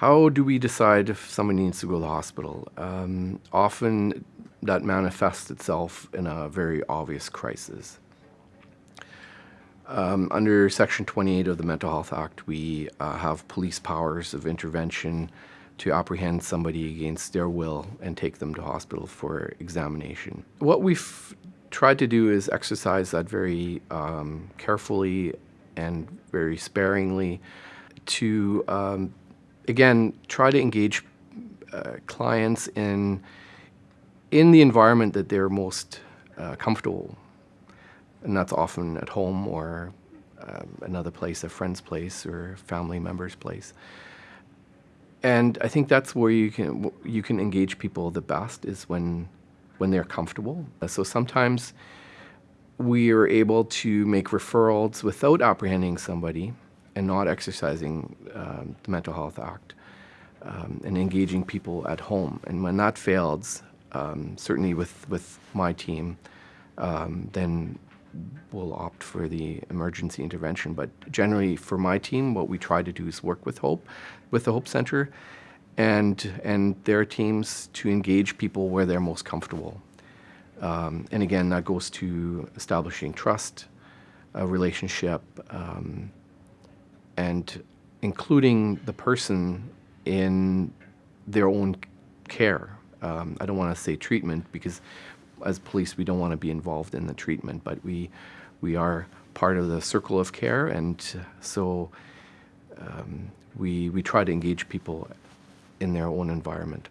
How do we decide if someone needs to go to the hospital? Um, often that manifests itself in a very obvious crisis. Um, under Section 28 of the Mental Health Act, we uh, have police powers of intervention to apprehend somebody against their will and take them to hospital for examination. What we've tried to do is exercise that very um, carefully and very sparingly to, um, again, try to engage uh, clients in, in the environment that they're most uh, comfortable and that's often at home or um, another place, a friend's place or family member's place. And I think that's where you can you can engage people the best is when when they're comfortable. So sometimes we are able to make referrals without apprehending somebody and not exercising um, the Mental Health Act um, and engaging people at home. And when that fails, um, certainly with, with my team, um, then will opt for the emergency intervention. But generally, for my team, what we try to do is work with Hope, with the Hope Center, and and their teams to engage people where they're most comfortable. Um, and again, that goes to establishing trust, a relationship, um, and including the person in their own care. Um, I don't want to say treatment because as police, we don't want to be involved in the treatment, but we, we are part of the circle of care, and so um, we, we try to engage people in their own environment.